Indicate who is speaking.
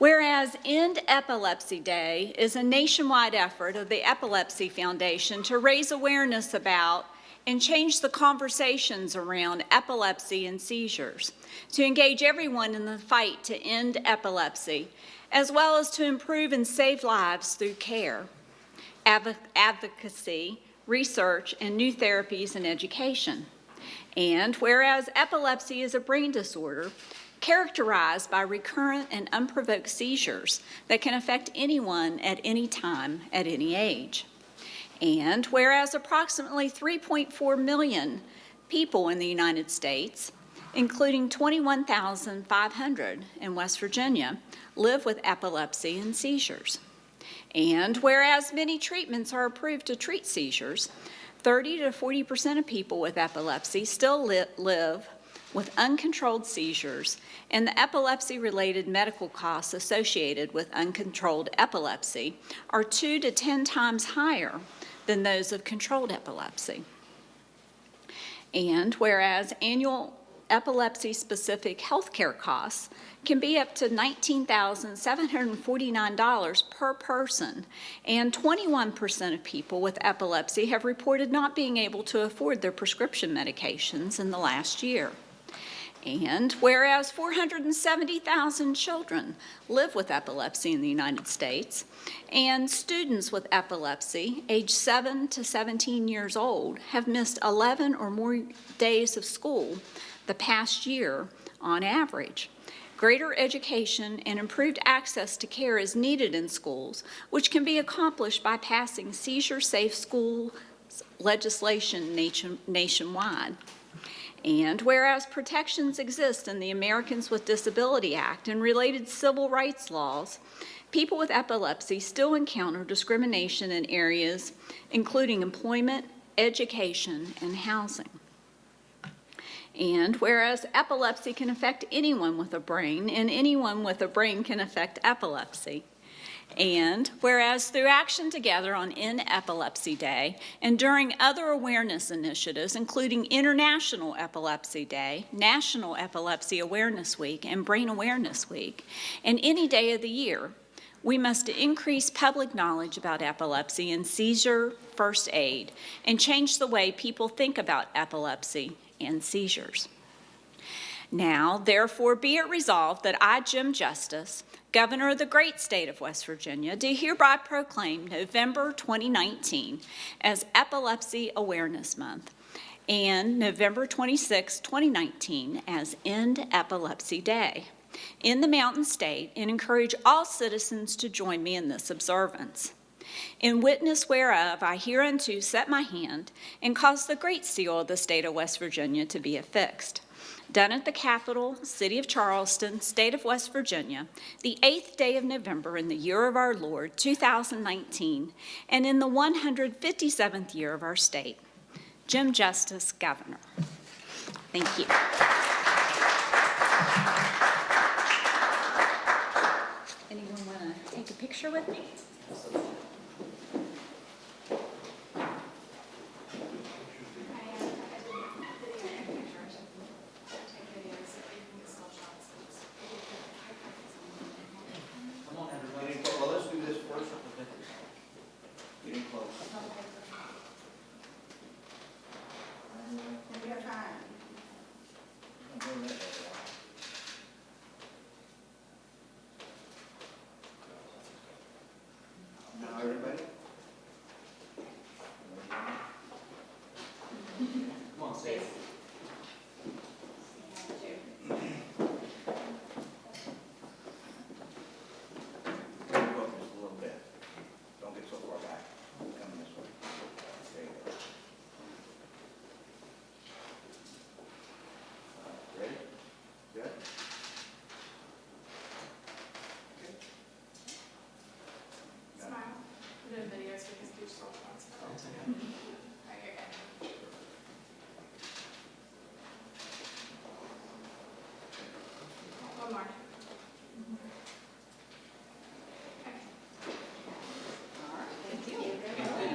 Speaker 1: Whereas End Epilepsy Day is a nationwide effort of the Epilepsy Foundation to raise awareness about and change the conversations around epilepsy and seizures, to engage everyone in the fight to end epilepsy, as well as to improve and save lives through care, advo- advocacy, research, and new therapies and education. And whereas epilepsy is a brain disorder characterized by recurrent and unprovoked seizures that can affect anyone at any time, at any age. And whereas approximately 3.4 million people in the United States, including 21,500 in West Virginia, live with epilepsy and seizures. And whereas many treatments are approved to treat seizures, 30 to 40 percent of people with epilepsy still li- live with uncontrolled seizures, and the epilepsy-related medical costs associated with uncontrolled epilepsy are two to 10 times higher than those of controlled epilepsy. And whereas annual epilepsy-specific healthcare costs can be up to $19,749 per person, and 21% of people with epilepsy have reported not being able to afford their prescription medications in the last year. And whereas 470,000 children live with epilepsy in the United States, and students with epilepsy, age 7 to 17 years old, have missed 11 or more days of school the past year on average. Greater education and improved access to care is needed in schools, which can be accomplished by passing seizure-safe school legislation nation, nationwide. And whereas protections exist in the Americans with Disability Act and related civil rights laws, people with epilepsy still encounter discrimination in areas including employment, education, and housing. And whereas epilepsy can affect anyone with a brain, and anyone with a brain can affect epilepsy, and whereas through Action Together on End Epilepsy Day and during other awareness initiatives, including International Epilepsy Day, National Epilepsy Awareness Week, and Brain Awareness Week, and any day of the year, we must increase public knowledge about epilepsy and seizure first aid and change the way people think about epilepsy and seizures. Now, therefore, be it resolved that I, Jim Justice, Governor of the great state of West Virginia, do hereby proclaim November 2019 as Epilepsy Awareness Month and November 26, 2019 as End Epilepsy Day in the Mountain State and encourage all citizens to join me in this observance. In witness whereof I hereunto set my hand and cause the great seal of the state of West Virginia to be affixed done at the capital, City of Charleston, State of West Virginia, the 8th day of November in the year of our Lord, 2019, and in the 157th year of our state. Jim Justice, Governor. Thank you. Anyone want to take a picture with me? Moisés.